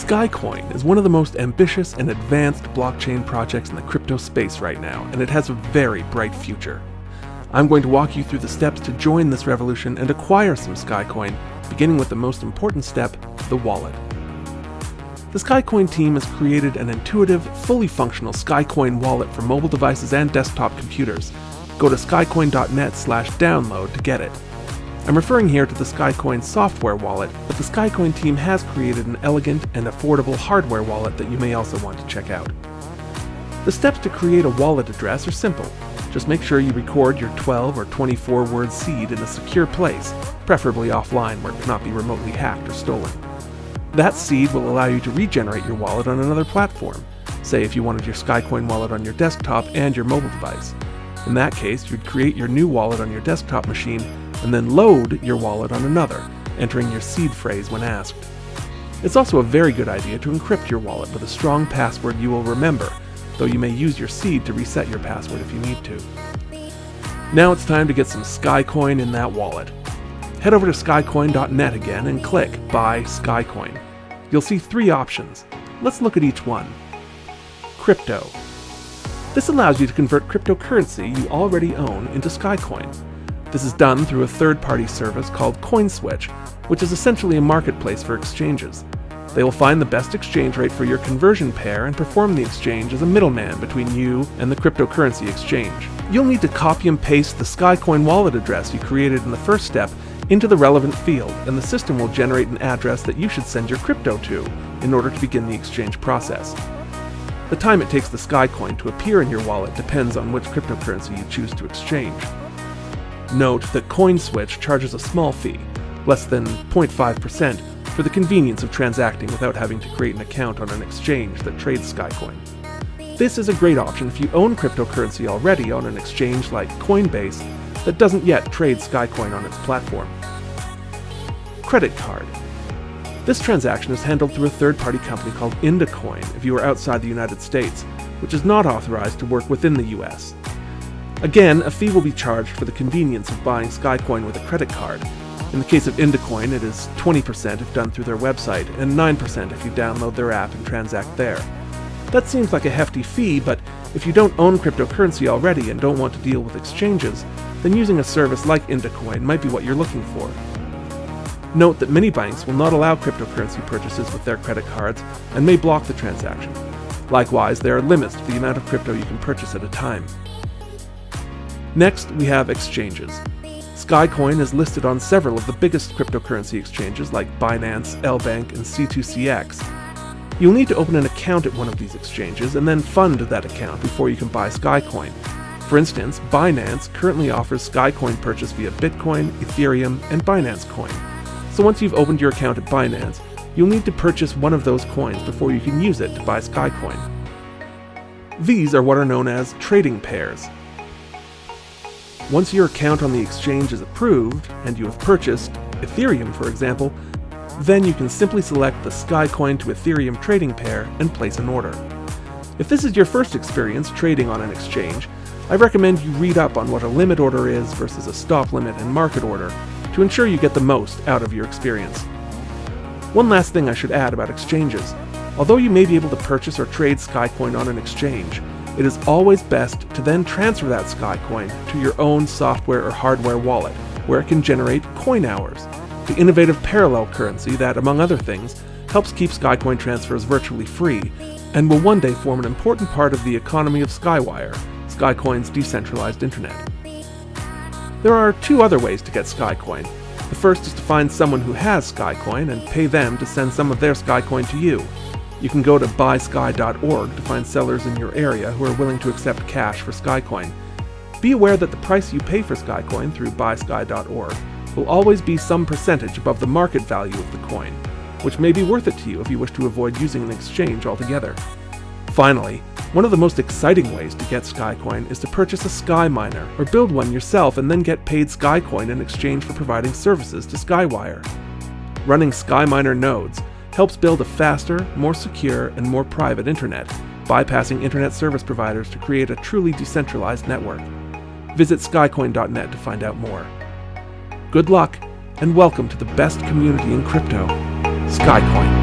Skycoin is one of the most ambitious and advanced blockchain projects in the crypto space right now, and it has a very bright future. I'm going to walk you through the steps to join this revolution and acquire some Skycoin, beginning with the most important step, the wallet. The Skycoin team has created an intuitive, fully functional Skycoin wallet for mobile devices and desktop computers. Go to skycoin.net slash download to get it. I'm referring here to the Skycoin software wallet, but the Skycoin team has created an elegant and affordable hardware wallet that you may also want to check out. The steps to create a wallet address are simple. Just make sure you record your 12 or 24 word seed in a secure place, preferably offline where it cannot be remotely hacked or stolen. That seed will allow you to regenerate your wallet on another platform, say if you wanted your Skycoin wallet on your desktop and your mobile device. In that case, you'd create your new wallet on your desktop machine and then load your wallet on another, entering your seed phrase when asked. It's also a very good idea to encrypt your wallet with a strong password you will remember, though you may use your seed to reset your password if you need to. Now it's time to get some Skycoin in that wallet. Head over to skycoin.net again and click Buy Skycoin. You'll see three options. Let's look at each one. Crypto. This allows you to convert cryptocurrency you already own into Skycoin. This is done through a third-party service called CoinSwitch, which is essentially a marketplace for exchanges. They will find the best exchange rate for your conversion pair and perform the exchange as a middleman between you and the cryptocurrency exchange. You'll need to copy and paste the Skycoin wallet address you created in the first step into the relevant field, and the system will generate an address that you should send your crypto to in order to begin the exchange process. The time it takes the Skycoin to appear in your wallet depends on which cryptocurrency you choose to exchange. Note that CoinSwitch charges a small fee, less than 0.5%, for the convenience of transacting without having to create an account on an exchange that trades Skycoin. This is a great option if you own cryptocurrency already on an exchange like Coinbase that doesn't yet trade Skycoin on its platform. Credit card. This transaction is handled through a third-party company called Indacoin if you are outside the United States, which is not authorized to work within the US. Again, a fee will be charged for the convenience of buying Skycoin with a credit card. In the case of Indacoin, it is 20% if done through their website, and 9% if you download their app and transact there. That seems like a hefty fee, but if you don't own cryptocurrency already and don't want to deal with exchanges, then using a service like Indacoin might be what you're looking for. Note that many banks will not allow cryptocurrency purchases with their credit cards and may block the transaction. Likewise, there are limits to the amount of crypto you can purchase at a time. Next, we have exchanges. Skycoin is listed on several of the biggest cryptocurrency exchanges like Binance, LBank, and C2CX. You'll need to open an account at one of these exchanges and then fund that account before you can buy Skycoin. For instance, Binance currently offers Skycoin purchase via Bitcoin, Ethereum, and Binance Coin. So once you've opened your account at Binance, you'll need to purchase one of those coins before you can use it to buy Skycoin. These are what are known as trading pairs. Once your account on the exchange is approved, and you have purchased Ethereum for example, then you can simply select the Skycoin to Ethereum trading pair and place an order. If this is your first experience trading on an exchange, I recommend you read up on what a limit order is versus a stop limit and market order to ensure you get the most out of your experience. One last thing I should add about exchanges. Although you may be able to purchase or trade Skycoin on an exchange, it is always best to then transfer that Skycoin to your own software or hardware wallet, where it can generate coin hours, the innovative parallel currency that, among other things, helps keep Skycoin transfers virtually free, and will one day form an important part of the economy of Skywire, Skycoin's decentralized internet. There are two other ways to get Skycoin. The first is to find someone who has Skycoin and pay them to send some of their Skycoin to you. You can go to buysky.org to find sellers in your area who are willing to accept cash for Skycoin. Be aware that the price you pay for Skycoin through buysky.org will always be some percentage above the market value of the coin, which may be worth it to you if you wish to avoid using an exchange altogether. Finally, one of the most exciting ways to get Skycoin is to purchase a SkyMiner or build one yourself and then get paid Skycoin in exchange for providing services to Skywire. Running SkyMiner nodes helps build a faster, more secure, and more private internet, bypassing internet service providers to create a truly decentralized network. Visit skycoin.net to find out more. Good luck, and welcome to the best community in crypto, Skycoin.